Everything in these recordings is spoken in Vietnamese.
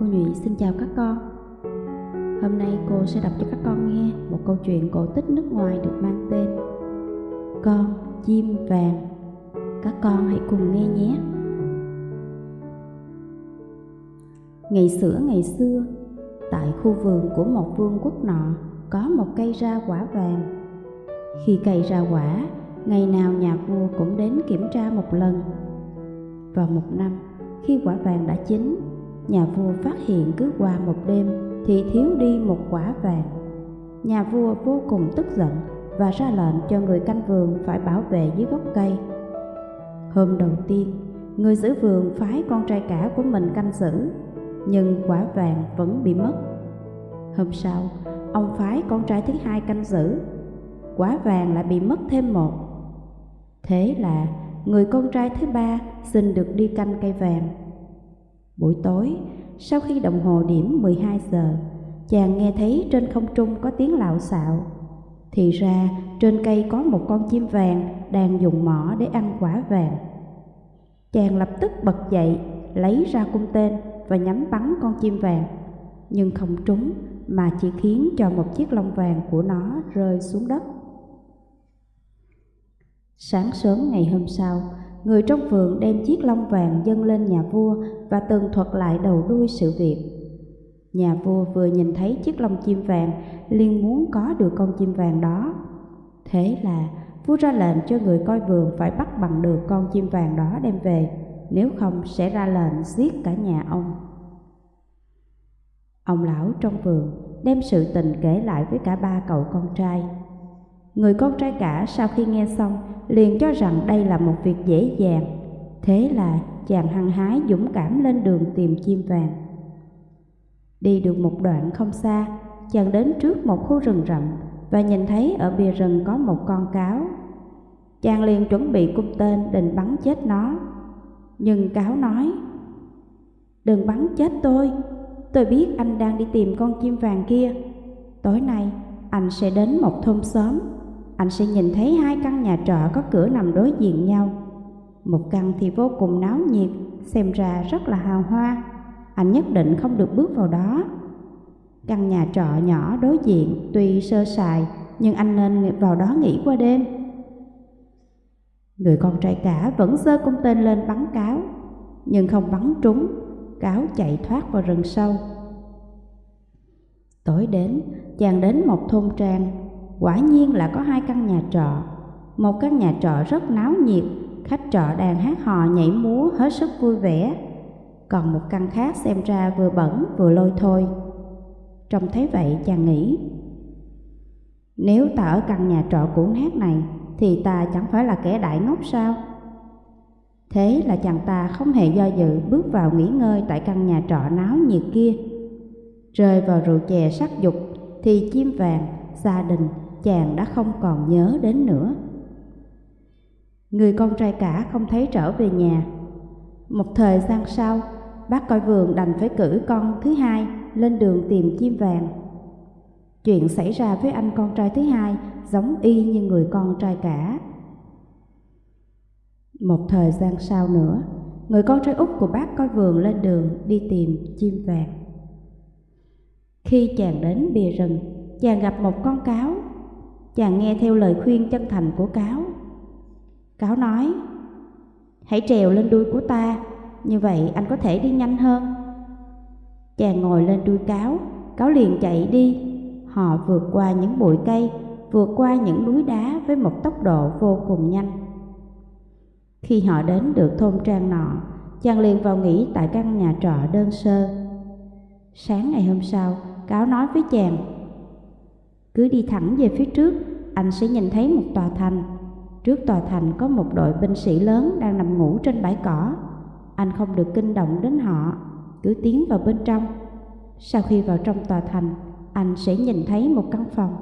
Cô Nhụy xin chào các con. Hôm nay cô sẽ đọc cho các con nghe một câu chuyện cổ tích nước ngoài được mang tên Con chim vàng. Các con hãy cùng nghe nhé. Ngày xưa ngày xưa, Tại khu vườn của một vương quốc nọ Có một cây ra quả vàng. Khi cây ra quả, Ngày nào nhà vua cũng đến kiểm tra một lần. Vào một năm, Khi quả vàng đã chín nhà vua phát hiện cứ qua một đêm thì thiếu đi một quả vàng. Nhà vua vô cùng tức giận và ra lệnh cho người canh vườn phải bảo vệ dưới gốc cây. Hôm đầu tiên, người giữ vườn phái con trai cả của mình canh giữ, nhưng quả vàng vẫn bị mất. Hôm sau, ông phái con trai thứ hai canh giữ, quả vàng lại bị mất thêm một. Thế là người con trai thứ ba xin được đi canh cây vàng Buổi tối, sau khi đồng hồ điểm 12 giờ, chàng nghe thấy trên không trung có tiếng lạo xạo. Thì ra trên cây có một con chim vàng đang dùng mỏ để ăn quả vàng. Chàng lập tức bật dậy, lấy ra cung tên và nhắm bắn con chim vàng. Nhưng không trúng mà chỉ khiến cho một chiếc lông vàng của nó rơi xuống đất. Sáng sớm ngày hôm sau, người trong vườn đem chiếc lông vàng dâng lên nhà vua và tường thuật lại đầu đuôi sự việc. Nhà vua vừa nhìn thấy chiếc lông chim vàng, liền muốn có được con chim vàng đó. Thế là vua ra lệnh cho người coi vườn phải bắt bằng được con chim vàng đó đem về, nếu không sẽ ra lệnh giết cả nhà ông. Ông lão trong vườn đem sự tình kể lại với cả ba cậu con trai. Người con trai cả sau khi nghe xong liền cho rằng đây là một việc dễ dàng. Thế là chàng hăng hái dũng cảm lên đường tìm chim vàng. Đi được một đoạn không xa, chàng đến trước một khu rừng rậm và nhìn thấy ở bìa rừng có một con cáo. Chàng liền chuẩn bị cung tên định bắn chết nó. Nhưng cáo nói, Đừng bắn chết tôi, tôi biết anh đang đi tìm con chim vàng kia. Tối nay anh sẽ đến một thôn xóm anh sẽ nhìn thấy hai căn nhà trọ có cửa nằm đối diện nhau. Một căn thì vô cùng náo nhiệt, xem ra rất là hào hoa. Anh nhất định không được bước vào đó. Căn nhà trọ nhỏ đối diện tuy sơ sài, nhưng anh nên vào đó nghỉ qua đêm. Người con trai cả vẫn sơ cung tên lên bắn cáo, nhưng không bắn trúng, cáo chạy thoát vào rừng sâu. Tối đến, chàng đến một thôn trang quả nhiên là có hai căn nhà trọ. Một căn nhà trọ rất náo nhiệt, khách trọ đang hát hò nhảy múa hết sức vui vẻ. Còn một căn khác xem ra vừa bẩn vừa lôi thôi. Trông thấy vậy chàng nghĩ, nếu ta ở căn nhà trọ cũ nát này thì ta chẳng phải là kẻ đại ngốc sao? Thế là chàng ta không hề do dự bước vào nghỉ ngơi tại căn nhà trọ náo nhiệt kia. Rơi vào rượu chè sắc dục thì chim vàng, gia đình chàng đã không còn nhớ đến nữa. Người con trai cả không thấy trở về nhà. Một thời gian sau, bác coi vườn đành phải cử con thứ hai lên đường tìm chim vàng. Chuyện xảy ra với anh con trai thứ hai giống y như người con trai cả. Một thời gian sau nữa, người con trai út của bác coi vườn lên đường đi tìm chim vàng. Khi chàng đến bìa rừng, chàng gặp một con cáo chàng nghe theo lời khuyên chân thành của cáo. Cáo nói, hãy trèo lên đuôi của ta, như vậy anh có thể đi nhanh hơn. Chàng ngồi lên đuôi cáo, cáo liền chạy đi. Họ vượt qua những bụi cây, vượt qua những núi đá với một tốc độ vô cùng nhanh. Khi họ đến được thôn trang nọ, chàng liền vào nghỉ tại căn nhà trọ đơn sơ. Sáng ngày hôm sau, cáo nói với chàng, cứ đi thẳng về phía trước, anh sẽ nhìn thấy một tòa thành. Trước tòa thành có một đội binh sĩ lớn đang nằm ngủ trên bãi cỏ. Anh không được kinh động đến họ, cứ tiến vào bên trong. Sau khi vào trong tòa thành, anh sẽ nhìn thấy một căn phòng.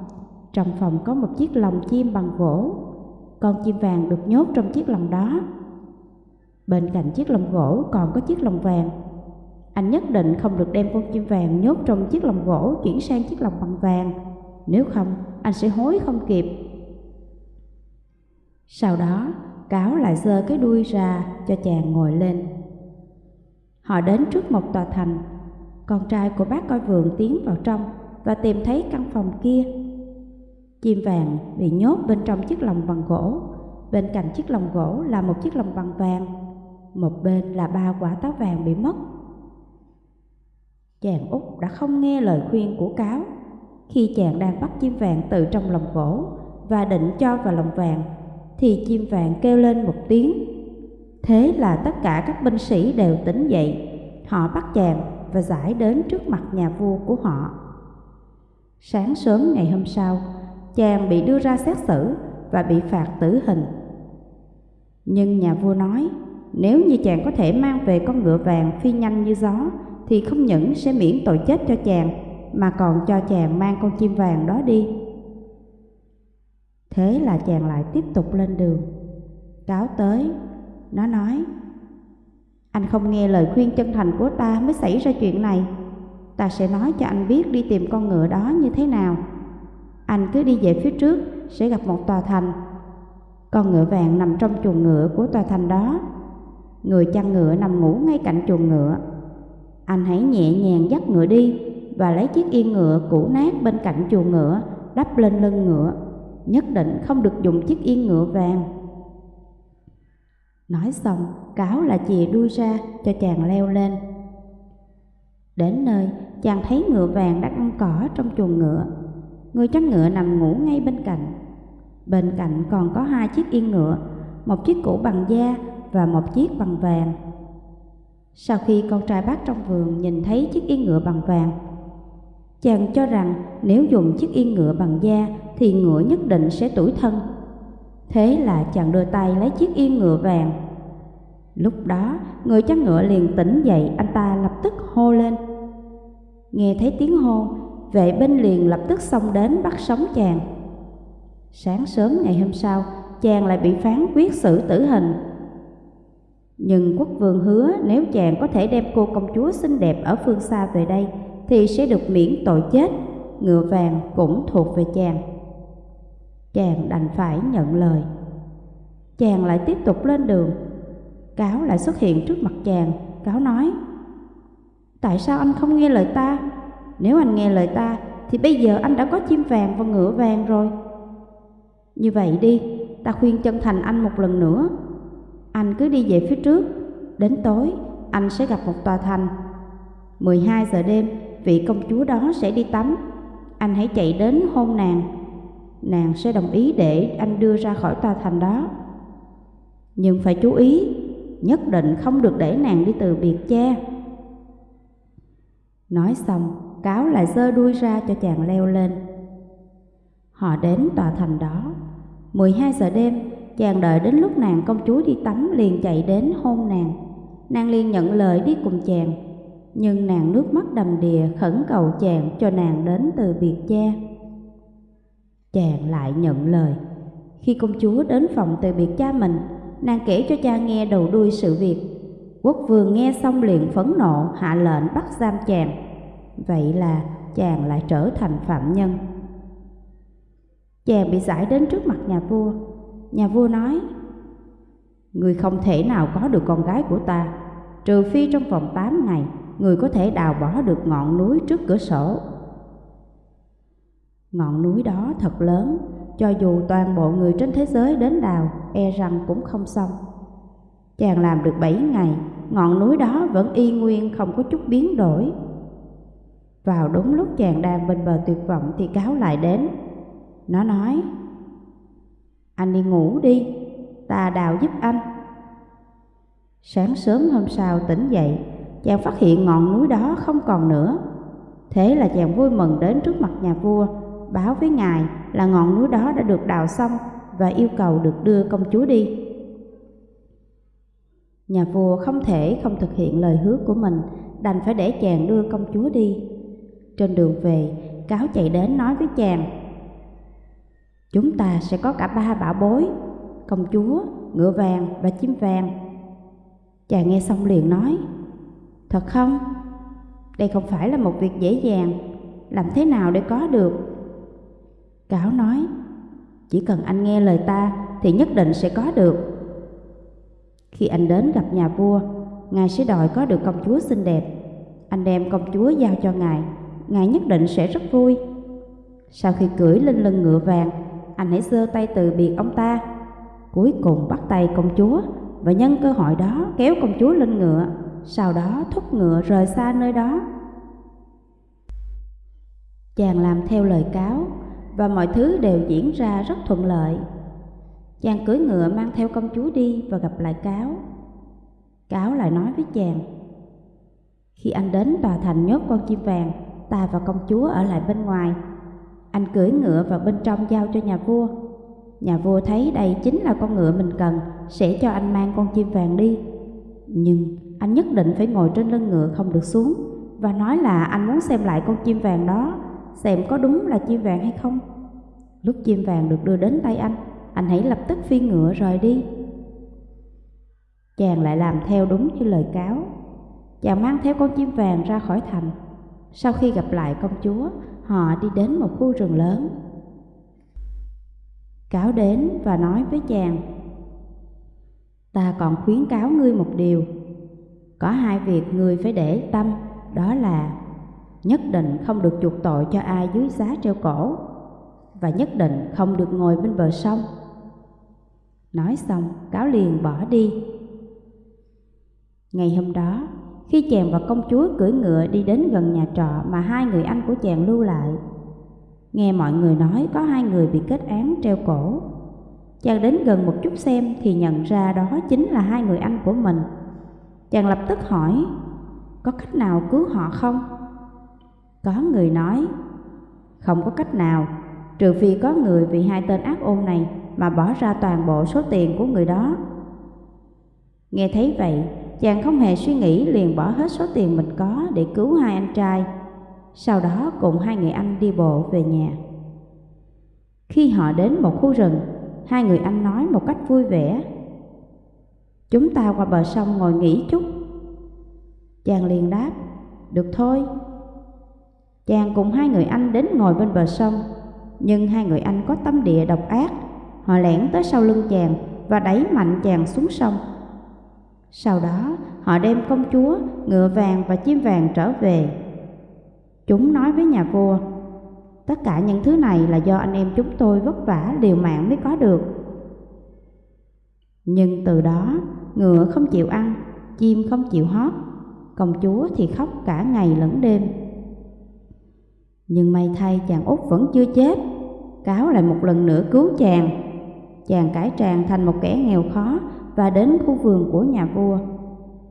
Trong phòng có một chiếc lồng chim bằng gỗ. Con chim vàng được nhốt trong chiếc lồng đó. Bên cạnh chiếc lồng gỗ còn có chiếc lồng vàng. Anh nhất định không được đem con chim vàng nhốt trong chiếc lồng gỗ chuyển sang chiếc lồng bằng vàng nếu không anh sẽ hối không kịp. Sau đó, cáo lại giơ cái đuôi ra cho chàng ngồi lên. Họ đến trước một tòa thành. con trai của bác coi vườn tiến vào trong và tìm thấy căn phòng kia. Chim vàng bị nhốt bên trong chiếc lồng bằng gỗ, bên cạnh chiếc lồng gỗ là một chiếc lồng bằng vàng, một bên là ba quả táo vàng bị mất. Chàng út đã không nghe lời khuyên của cáo khi chàng đang bắt chim vàng từ trong lồng gỗ và định cho vào lồng vàng thì chim vàng kêu lên một tiếng. Thế là tất cả các binh sĩ đều tỉnh dậy, họ bắt chàng và giải đến trước mặt nhà vua của họ. Sáng sớm ngày hôm sau, chàng bị đưa ra xét xử và bị phạt tử hình. Nhưng nhà vua nói, nếu như chàng có thể mang về con ngựa vàng phi nhanh như gió, thì không những sẽ miễn tội chết cho chàng, mà còn cho chàng mang con chim vàng đó đi. Thế là chàng lại tiếp tục lên đường. Cáo tới, nó nói, anh không nghe lời khuyên chân thành của ta mới xảy ra chuyện này. Ta sẽ nói cho anh biết đi tìm con ngựa đó như thế nào. Anh cứ đi về phía trước sẽ gặp một tòa thành. Con ngựa vàng nằm trong chuồng ngựa của tòa thành đó. Người chăn ngựa nằm ngủ ngay cạnh chuồng ngựa. Anh hãy nhẹ nhàng dắt ngựa đi và lấy chiếc yên ngựa cũ nát bên cạnh chuồng ngựa đắp lên lưng ngựa. Nhất định không được dùng chiếc yên ngựa vàng. Nói xong, cáo là chìa đuôi ra cho chàng leo lên. Đến nơi, chàng thấy ngựa vàng đang ăn cỏ trong chuồng ngựa. Người chăn ngựa nằm ngủ ngay bên cạnh. Bên cạnh còn có hai chiếc yên ngựa, một chiếc cũ bằng da và một chiếc bằng vàng. Sau khi con trai bác trong vườn nhìn thấy chiếc yên ngựa bằng vàng, chàng cho rằng nếu dùng chiếc yên ngựa bằng da thì ngựa nhất định sẽ tủi thân. Thế là chàng đưa tay lấy chiếc yên ngựa vàng. Lúc đó, người chăn ngựa liền tỉnh dậy, anh ta lập tức hô lên. Nghe thấy tiếng hô, vệ binh liền lập tức xông đến bắt sống chàng. Sáng sớm ngày hôm sau, chàng lại bị phán quyết xử tử hình. Nhưng quốc vương hứa nếu chàng có thể đem cô công chúa xinh đẹp ở phương xa về đây thì sẽ được miễn tội chết, ngựa vàng cũng thuộc về chàng. Chàng đành phải nhận lời. Chàng lại tiếp tục lên đường. Cáo lại xuất hiện trước mặt chàng, cáo nói Tại sao anh không nghe lời ta? Nếu anh nghe lời ta thì bây giờ anh đã có chim vàng và ngựa vàng rồi. Như vậy đi, ta khuyên chân thành anh một lần nữa. Anh cứ đi về phía trước, đến tối anh sẽ gặp một tòa thành. 12 giờ đêm, vị công chúa đó sẽ đi tắm. Anh hãy chạy đến hôn nàng. Nàng sẽ đồng ý để anh đưa ra khỏi tòa thành đó. Nhưng phải chú ý, nhất định không được để nàng đi từ biệt cha. Nói xong, cáo lại giơ đuôi ra cho chàng leo lên. Họ đến tòa thành đó. 12 giờ đêm, chàng đợi đến lúc nàng công chúa đi tắm liền chạy đến hôn nàng. Nàng liền nhận lời đi cùng chàng, nhưng nàng nước mắt đầm đìa khẩn cầu chàng cho nàng đến từ biệt cha. Chàng lại nhận lời. Khi công chúa đến phòng từ biệt cha mình, nàng kể cho cha nghe đầu đuôi sự việc. Quốc vương nghe xong liền phẫn nộ hạ lệnh bắt giam chàng. Vậy là chàng lại trở thành phạm nhân. Chàng bị giải đến trước mặt nhà vua. Nhà vua nói, Người không thể nào có được con gái của ta, trừ phi trong vòng 8 ngày, người có thể đào bỏ được ngọn núi trước cửa sổ. Ngọn núi đó thật lớn, cho dù toàn bộ người trên thế giới đến đào, e rằng cũng không xong. Chàng làm được 7 ngày, ngọn núi đó vẫn y nguyên không có chút biến đổi. Vào đúng lúc chàng đang bên bờ tuyệt vọng thì cáo lại đến. Nó nói, anh đi ngủ đi, ta đào giúp anh. Sáng sớm hôm sau tỉnh dậy, chàng phát hiện ngọn núi đó không còn nữa. Thế là chàng vui mừng đến trước mặt nhà vua, báo với ngài là ngọn núi đó đã được đào xong và yêu cầu được đưa công chúa đi. Nhà vua không thể không thực hiện lời hứa của mình, đành phải để chàng đưa công chúa đi. Trên đường về, cáo chạy đến nói với chàng, Chúng ta sẽ có cả ba bảo bối, công chúa, ngựa vàng và chim vàng. Chàng nghe xong liền nói, Thật không? Đây không phải là một việc dễ dàng, làm thế nào để có được? Cáo nói, chỉ cần anh nghe lời ta thì nhất định sẽ có được. Khi anh đến gặp nhà vua, ngài sẽ đòi có được công chúa xinh đẹp. anh đem công chúa giao cho ngài, ngài nhất định sẽ rất vui. Sau khi cưỡi lên lưng ngựa vàng, anh hãy giơ tay từ biệt ông ta. Cuối cùng bắt tay công chúa và nhân cơ hội đó kéo công chúa lên ngựa, sau đó thúc ngựa rời xa nơi đó. Chàng làm theo lời cáo và mọi thứ đều diễn ra rất thuận lợi. Chàng cưỡi ngựa mang theo công chúa đi và gặp lại cáo. Cáo lại nói với chàng, khi anh đến tòa thành nhốt con chim vàng, ta và công chúa ở lại bên ngoài. Anh cưỡi ngựa vào bên trong giao cho nhà vua. Nhà vua thấy đây chính là con ngựa mình cần, sẽ cho anh mang con chim vàng đi. Nhưng anh nhất định phải ngồi trên lưng ngựa không được xuống và nói là anh muốn xem lại con chim vàng đó, xem có đúng là chim vàng hay không. Lúc chim vàng được đưa đến tay anh, anh hãy lập tức phi ngựa rời đi. Chàng lại làm theo đúng như lời cáo. Chàng mang theo con chim vàng ra khỏi thành. Sau khi gặp lại công chúa, họ đi đến một khu rừng lớn. Cáo đến và nói với chàng, Ta còn khuyến cáo ngươi một điều, có hai việc ngươi phải để tâm, đó là nhất định không được chuộc tội cho ai dưới giá treo cổ và nhất định không được ngồi bên bờ sông. Nói xong, cáo liền bỏ đi. Ngày hôm đó, khi chàng và công chúa cưỡi ngựa đi đến gần nhà trọ mà hai người anh của chàng lưu lại, nghe mọi người nói có hai người bị kết án treo cổ. Chàng đến gần một chút xem thì nhận ra đó chính là hai người anh của mình. Chàng lập tức hỏi, có cách nào cứu họ không? Có người nói, không có cách nào, trừ phi có người vì hai tên ác ôn này mà bỏ ra toàn bộ số tiền của người đó. Nghe thấy vậy, chàng không hề suy nghĩ liền bỏ hết số tiền mình có để cứu hai anh trai. Sau đó cùng hai người anh đi bộ về nhà. Khi họ đến một khu rừng, hai người anh nói một cách vui vẻ. Chúng ta qua bờ sông ngồi nghỉ chút. Chàng liền đáp, được thôi. Chàng cùng hai người anh đến ngồi bên bờ sông, nhưng hai người anh có tâm địa độc ác. Họ lẻn tới sau lưng chàng và đẩy mạnh chàng xuống sông. Sau đó, họ đem công chúa, ngựa vàng và chim vàng trở về. Chúng nói với nhà vua, tất cả những thứ này là do anh em chúng tôi vất vả liều mạng mới có được. Nhưng từ đó, ngựa không chịu ăn, chim không chịu hót, công chúa thì khóc cả ngày lẫn đêm. Nhưng may thay chàng út vẫn chưa chết, cáo lại một lần nữa cứu chàng. Chàng cải tràng thành một kẻ nghèo khó và đến khu vườn của nhà vua.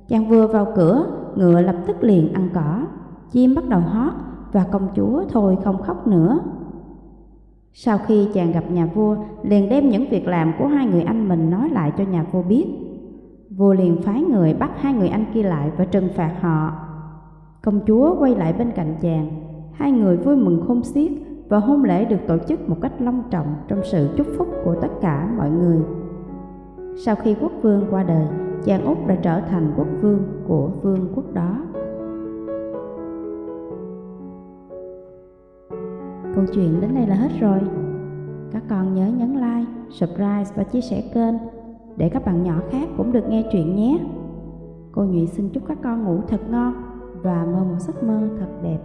Chàng vừa vào cửa, ngựa lập tức liền ăn cỏ, chim bắt đầu hót và công chúa thôi không khóc nữa. Sau khi chàng gặp nhà vua, liền đem những việc làm của hai người anh mình nói lại cho nhà vua biết. Vua liền phái người bắt hai người anh kia lại và trừng phạt họ. Công chúa quay lại bên cạnh chàng, hai người vui mừng khôn xiết và hôn lễ được tổ chức một cách long trọng trong sự chúc phúc của tất cả mọi người. Sau khi quốc vương qua đời, chàng Úc đã trở thành quốc vương của vương quốc đó. Câu chuyện đến đây là hết rồi. Các con nhớ nhấn like, subscribe và chia sẻ kênh để các bạn nhỏ khác cũng được nghe chuyện nhé. Cô Nhụy xin chúc các con ngủ thật ngon và mơ một giấc mơ thật đẹp.